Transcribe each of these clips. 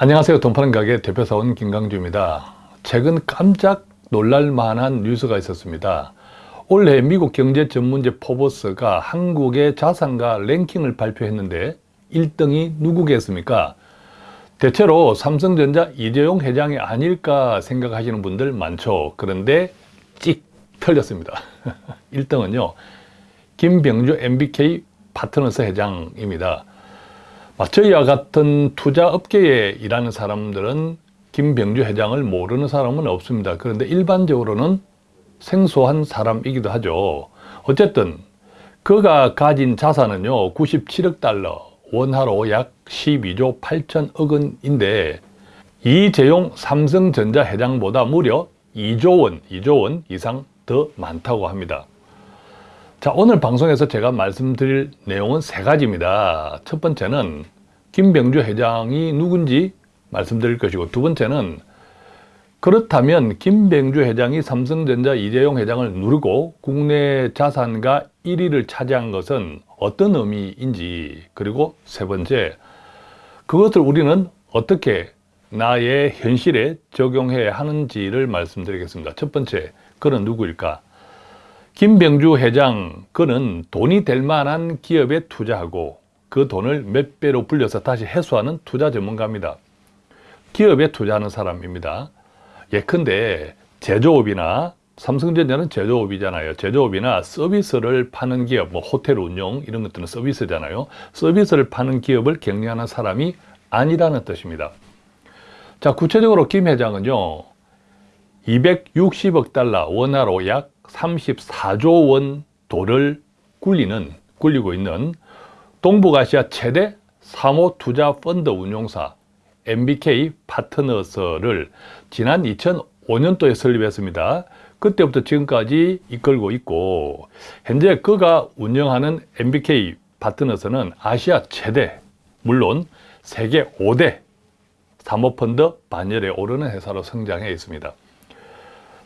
안녕하세요. 돈 파는 가게 대표사원 김강주입니다. 최근 깜짝 놀랄만한 뉴스가 있었습니다. 올해 미국 경제 전문지 포버스가 한국의 자산가 랭킹을 발표했는데 1등이 누구겠습니까? 대체로 삼성전자 이재용 회장이 아닐까 생각하시는 분들 많죠. 그런데 찍 틀렸습니다. 1등은요. 김병주 MBK 파트너스 회장입니다. 저희와 같은 투자 업계에 일하는 사람들은 김병주 회장을 모르는 사람은 없습니다. 그런데 일반적으로는 생소한 사람이기도 하죠. 어쨌든 그가 가진 자산은요 97억 달러 원화로 약 12조 8천억 원인데 이재용 삼성전자 회장보다 무려 2조 원, 2조 원 이상 더 많다고 합니다. 자 오늘 방송에서 제가 말씀드릴 내용은 세 가지입니다. 첫 번째는 김병주 회장이 누군지 말씀드릴 것이고 두 번째는 그렇다면 김병주 회장이 삼성전자 이재용 회장을 누르고 국내 자산가 1위를 차지한 것은 어떤 의미인지 그리고 세 번째 그것을 우리는 어떻게 나의 현실에 적용해야 하는지를 말씀드리겠습니다. 첫 번째, 그는 누구일까? 김병주 회장, 그는 돈이 될 만한 기업에 투자하고 그 돈을 몇 배로 불려서 다시 회수하는 투자 전문가입니다. 기업에 투자하는 사람입니다. 예컨대 제조업이나 삼성전자는 제조업이잖아요. 제조업이나 서비스를 파는 기업, 뭐 호텔 운영 이런 것들은 서비스잖아요. 서비스를 파는 기업을 격려하는 사람이 아니라는 뜻입니다. 자, 구체적으로 김 회장은요. 260억 달러 원화로 약 34조 원 돈을 굴리는 굴리고 있는 동북아시아 최대 사모 투자 펀드 운용사 MBK 파트너스를 지난 2005년도에 설립했습니다. 그때부터 지금까지 이끌고 있고 현재 그가 운영하는 MBK 파트너스는 아시아 최대 물론 세계 5대 사모펀드 반열에 오르는 회사로 성장해 있습니다.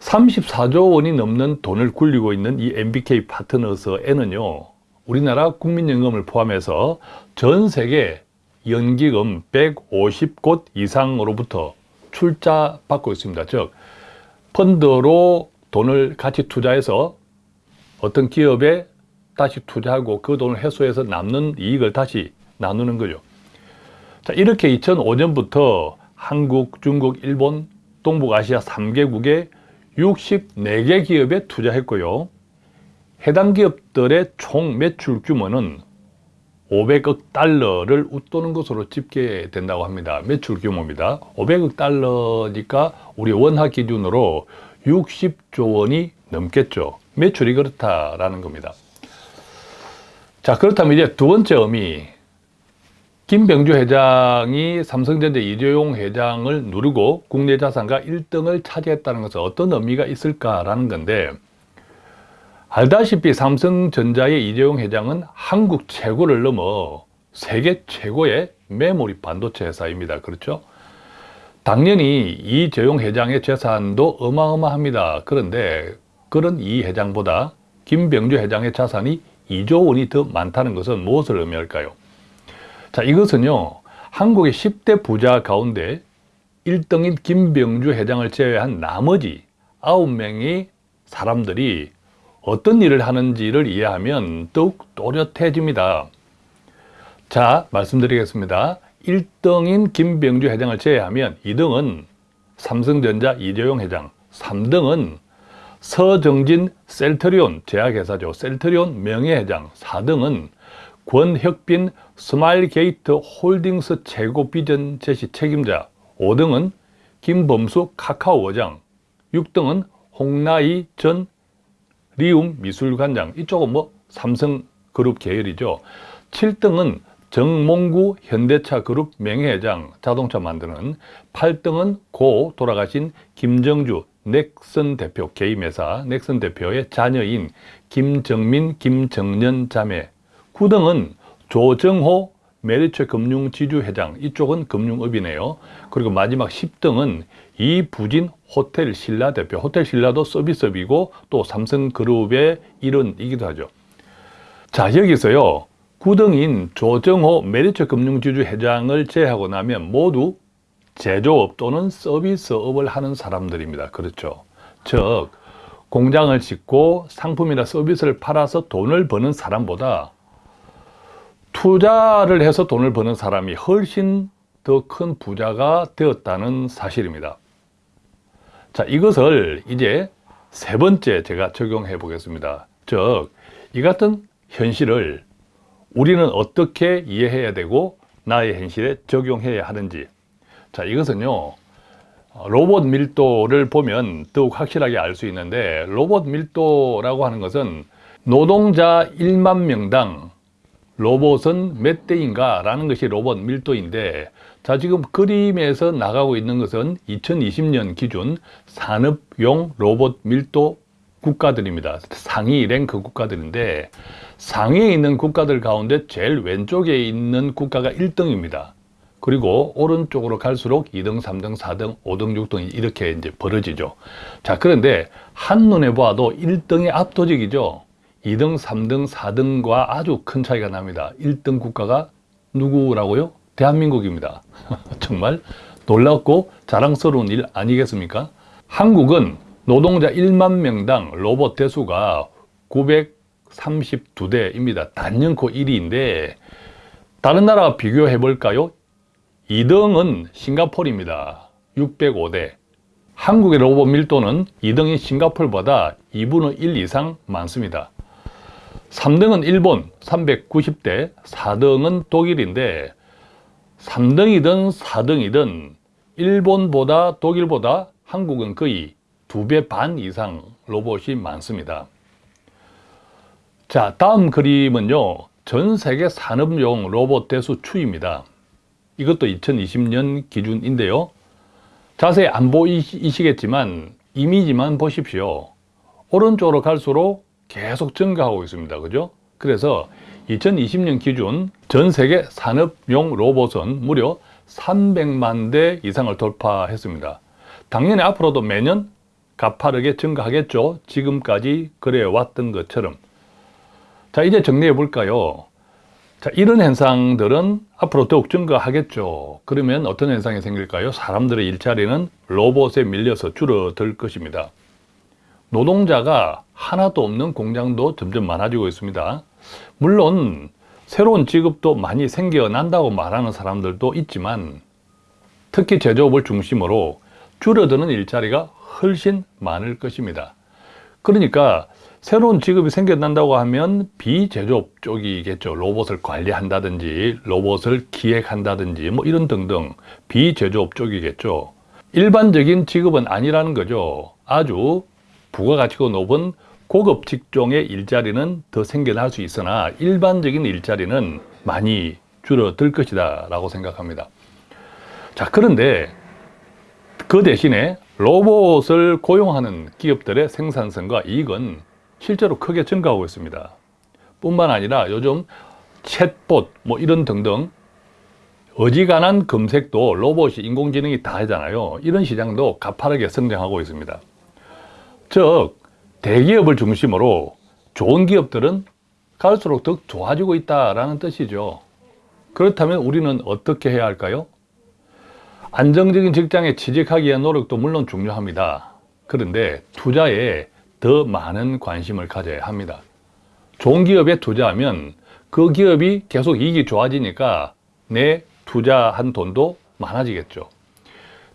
34조 원이 넘는 돈을 굴리고 있는 이 MBK 파트너스에는요 우리나라 국민연금을 포함해서 전 세계 연기금 150곳 이상으로부터 출자 받고 있습니다. 즉 펀드로 돈을 같이 투자해서 어떤 기업에 다시 투자하고 그 돈을 회수해서 남는 이익을 다시 나누는 거죠. 자, 이렇게 2005년부터 한국, 중국, 일본, 동북아시아 3개국에 64개 기업에 투자했고요. 해당 기업들의 총 매출 규모는 500억 달러를 웃도는 것으로 집계된다고 합니다. 매출 규모입니다. 500억 달러니까 우리 원화 기준으로 60조 원이 넘겠죠. 매출이 그렇다라는 겁니다. 자 그렇다면 이제 두 번째 의미 김병주 회장이 삼성전자 이재용 회장을 누르고 국내 자산가 1등을 차지했다는 것은 어떤 의미가 있을까라는 건데 알다시피 삼성전자의 이재용 회장은 한국 최고를 넘어 세계 최고의 메모리 반도체 회사입니다. 그렇죠? 당연히 이재용 회장의 재산도 어마어마합니다. 그런데 그런 이 회장보다 김병주 회장의 자산이 2조 원이 더 많다는 것은 무엇을 의미할까요? 자, 이것은요. 한국의 10대 부자 가운데 1등인 김병주 회장을 제외한 나머지 9명의 사람들이 어떤 일을 하는지를 이해하면 더욱 또렷해집니다. 자, 말씀드리겠습니다. 1등인 김병주 회장을 제외하면 2등은 삼성전자 이재용 회장, 3등은 서정진 셀트리온 제약회사죠. 셀트리온 명예회장, 4등은 권혁빈 스마일게이트 홀딩스 최고 비전 제시 책임자, 5등은 김범수 카카오 원장, 6등은 홍라희 전 리움 미술관장. 이쪽은 뭐 삼성그룹 계열이죠. 7등은 정몽구 현대차 그룹 명예회장. 자동차 만드는. 8등은 고 돌아가신 김정주 넥슨 대표 개임회사. 넥슨 대표의 자녀인 김정민 김정년 자매 9등은 조정호 메리츠 금융지주 회장. 이쪽은 금융업이네요. 그리고 마지막 10등은 이부진 호텔 신라 대표. 호텔 신라도 서비스업이고 또 삼성그룹의 일원이기도 하죠. 자 여기서요. 9등인 조정호 메리츠 금융지주 회장을 제외하고 나면 모두 제조업 또는 서비스업을 하는 사람들입니다. 그렇죠. 즉 공장을 짓고 상품이나 서비스를 팔아서 돈을 버는 사람보다 투자를 해서 돈을 버는 사람이 훨씬 더 큰 부자가 되었다는 사실입니다. 자, 이것을 이제 세 번째 제가 적용해 보겠습니다. 즉, 이 같은 현실을 우리는 어떻게 이해해야 되고 나의 현실에 적용해야 하는지. 자, 이것은요, 로봇 밀도를 보면 더욱 확실하게 알 수 있는데, 로봇 밀도라고 하는 것은 노동자 1만 명당 로봇은 몇 대인가? 라는 것이 로봇 밀도인데 자 지금 그림에서 나가고 있는 것은 2020년 기준 산업용 로봇 밀도 국가들입니다. 상위 랭크 국가들인데 상위에 있는 국가들 가운데 제일 왼쪽에 있는 국가가 1등입니다. 그리고 오른쪽으로 갈수록 2등, 3등, 4등, 5등, 6등 이렇게 이제 벌어지죠. 자 그런데 한눈에 봐도 1등이 압도적이죠 2등, 3등, 4등과 아주 큰 차이가 납니다. 1등 국가가 누구라고요? 대한민국입니다. 정말 놀랍고 자랑스러운 일 아니겠습니까? 한국은 노동자 1만 명당 로봇 대수가 932대입니다. 단연코 1위인데 다른 나라와 비교해 볼까요? 2등은 싱가폴입니다. 605대. 한국의 로봇 밀도는 2등인 싱가폴보다 2분의 1 이상 많습니다. 3등은 일본 390대, 4등은 독일인데 3등이든 4등이든 일본보다 독일보다 한국은 거의 두배반 이상 로봇이 많습니다. 자, 다음 그림은요. 전 세계 산업용 로봇 대수 추입니다. 이것도 2020년 기준인데요. 자세히 안 보이시겠지만 이미지만 보십시오. 오른쪽으로 갈수록 계속 증가하고 있습니다. 그죠? 그래서 2020년 기준 전 세계 산업용 로봇은 무려 300만 대 이상을 돌파했습니다. 당연히 앞으로도 매년 가파르게 증가하겠죠. 지금까지 그래왔던 것처럼. 자, 이제 정리해 볼까요? 자, 이런 현상들은 앞으로 더욱 증가하겠죠. 그러면 어떤 현상이 생길까요? 사람들의 일자리는 로봇에 밀려서 줄어들 것입니다. 노동자가 하나도 없는 공장도 점점 많아지고 있습니다. 물론 새로운 직업도 많이 생겨난다고 말하는 사람들도 있지만 특히 제조업을 중심으로 줄어드는 일자리가 훨씬 많을 것입니다. 그러니까 새로운 직업이 생겨난다고 하면 비제조업 쪽이겠죠. 로봇을 관리한다든지 로봇을 기획한다든지 뭐 이런 등등 비제조업 쪽이겠죠. 일반적인 직업은 아니라는 거죠. 아주 부가가치가 높은 고급 직종의 일자리는 더 생겨날 수 있으나 일반적인 일자리는 많이 줄어들 것이다 라고 생각합니다. 자 그런데 그 대신에 로봇을 고용하는 기업들의 생산성과 이익은 실제로 크게 증가하고 있습니다. 뿐만 아니라 요즘 챗봇 뭐 이런 등등 어지간한 검색도 로봇이 인공지능이 다 하잖아요. 이런 시장도 가파르게 성장하고 있습니다 즉 대기업을 중심으로 좋은 기업들은 갈수록 더 좋아지고 있다는 뜻이죠. 그렇다면 우리는 어떻게 해야 할까요? 안정적인 직장에 취직하기 위한 노력도 물론 중요합니다. 그런데 투자에 더 많은 관심을 가져야 합니다. 좋은 기업에 투자하면 그 기업이 계속 이익이 좋아지니까 내 투자한 돈도 많아지겠죠.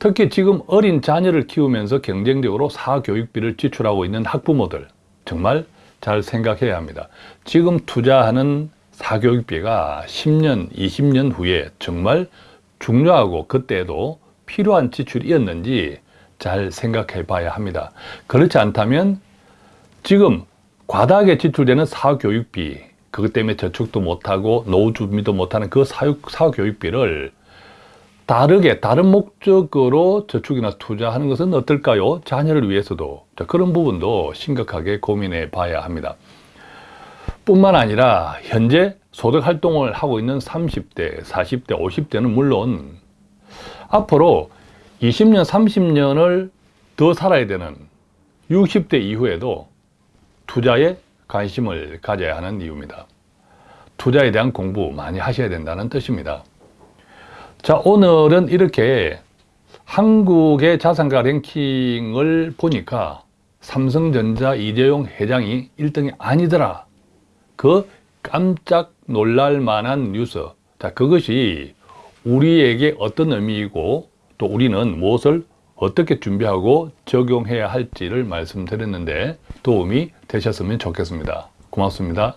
특히 지금 어린 자녀를 키우면서 경쟁적으로 사교육비를 지출하고 있는 학부모들 정말 잘 생각해야 합니다. 지금 투자하는 사교육비가 10년, 20년 후에 정말 중요하고 그때도 필요한 지출이었는지 잘 생각해 봐야 합니다. 그렇지 않다면 지금 과다하게 지출되는 사교육비 그것 때문에 저축도 못하고 노후 준비도 못하는 그 사교육비를 다르게 다른 목적으로 저축이나 투자하는 것은 어떨까요? 자녀를 위해서도 자, 그런 부분도 심각하게 고민해 봐야 합니다. 뿐만 아니라 현재 소득 활동을 하고 있는 30대, 40대, 50대는 물론 앞으로 20년, 30년을 더 살아야 되는 60대 이후에도 투자에 관심을 가져야 하는 이유입니다. 투자에 대한 공부 많이 하셔야 된다는 뜻입니다. 자 오늘은 이렇게 한국의 자산가 랭킹을 보니까 삼성전자 이재용 회장이 1등이 아니더라. 그 깜짝 놀랄 만한 뉴스. 자, 그것이 우리에게 어떤 의미이고 또 우리는 무엇을 어떻게 준비하고 적용해야 할지를 말씀드렸는데 도움이 되셨으면 좋겠습니다. 고맙습니다.